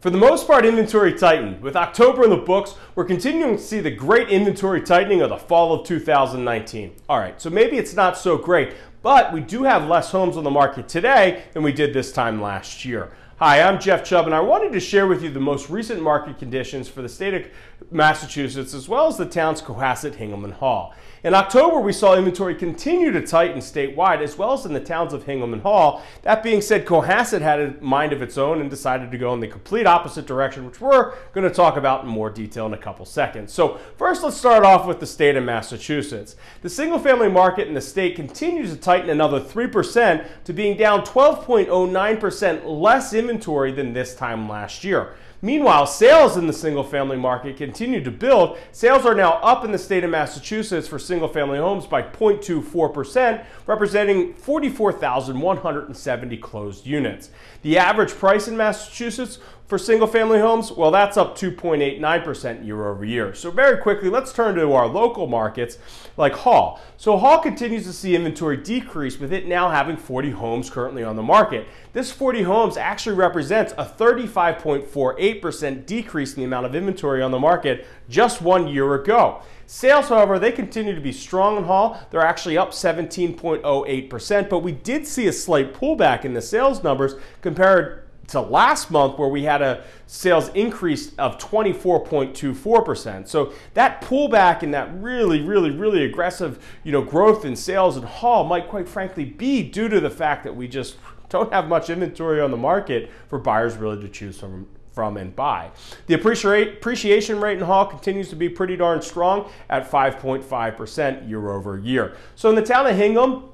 For the most part, inventory tightened. With October in the books, we're continuing to see the great inventory tightening of the fall of 2019. All right, so maybe it's not so great, but we do have less homes on the market today than we did this time last year. Hi, I'm Jeff Chubb, and I wanted to share with you the most recent market conditions for the state of Massachusetts as well as the towns Cohasset, Hingham, and Hull. In October, we saw inventory continue to tighten statewide as well as in the towns of Hingham and Hull. That being said, Cohasset had a mind of its own and decided to go in the complete opposite direction, which we're going to talk about in more detail in a couple seconds. So first, let's start off with the state of Massachusetts. The single-family market in the state continues to tighten another 3% to being down 12.09% less inventory than this time last year. Meanwhile, sales in the single family market continue to build. Sales are now up in the state of Massachusetts for single family homes by 0.24%, representing 44,170 closed units. The average price in Massachusetts for single family homes, well, that's up 2.89% year over year. So very quickly, let's turn to our local markets like Hull. So Hull continues to see inventory decrease with it now having 40 homes currently on the market. This 40 homes actually represents a 35.48% decrease in the amount of inventory on the market just one year ago. Sales, however, they continue to be strong in Hull. They're actually up 17.08%, but we did see a slight pullback in the sales numbers compared to last month where we had a sales increase of 24.24%. So that pullback and that really, really, really aggressive, you know, growth in sales in Hull might quite frankly be due to the fact that we just don't have much inventory on the market for buyers really to choose from from and buy. The appreciation rate in Hull continues to be pretty darn strong at 5.5% year over year. So in the town of Hingham,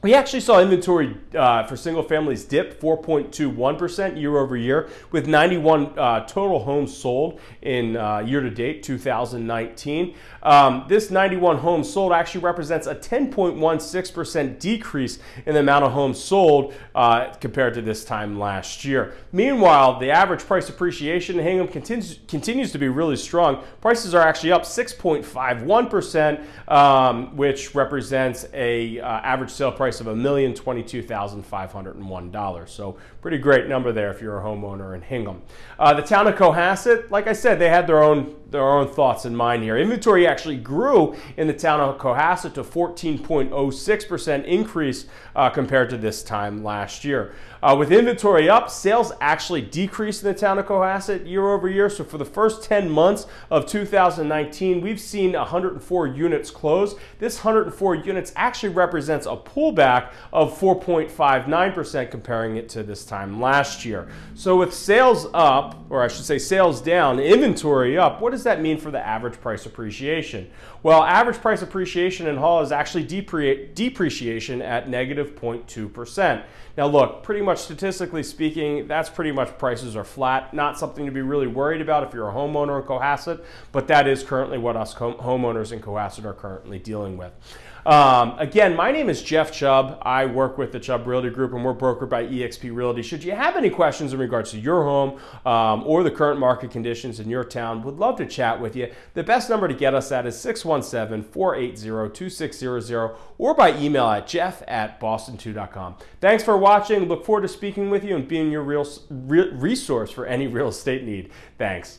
we actually saw inventory uh, for single families dip 4.21% year over year, with 91 uh, total homes sold in uh, year to date 2019. Um, this 91 homes sold actually represents a 10.16% decrease in the amount of homes sold uh, compared to this time last year. Meanwhile, the average price appreciation in Hingham continues, continues to be really strong. Prices are actually up 6.51%, um, which represents a uh, average sale price price of $1,022,501. So pretty great number there if you're a homeowner in Hingham. Uh, the town of Cohasset, like I said, they had their own their own thoughts in mind here. Inventory actually grew in the town of Cohasset to 14.06% increase uh, compared to this time last year. Uh, with inventory up, sales actually decreased in the town of Cohasset year over year. So for the first 10 months of 2019, we've seen 104 units close. This 104 units actually represents a pullback of 4.59% comparing it to this time last year. So with sales up, or I should say sales down, inventory up, what does that mean for the average price appreciation? Well, average price appreciation in Hull is actually depre depreciation at negative 0.2%. Now look, pretty much statistically speaking, that's pretty much prices are flat. Not something to be really worried about if you're a homeowner in Cohasset, but that is currently what us homeowners in Cohasset are currently dealing with. Um, again, my name is Jeff Chubb. I work with the Chubb Realty Group and we're brokered by eXp Realty. Should you have any questions in regards to your home um, or the current market conditions in your town, would love to chat with you. The best number to get us at is 617-480-2600 or by email at jeff at boston2.com. Thanks for watching. Look forward to speaking with you and being your real, resource for any real estate need. Thanks.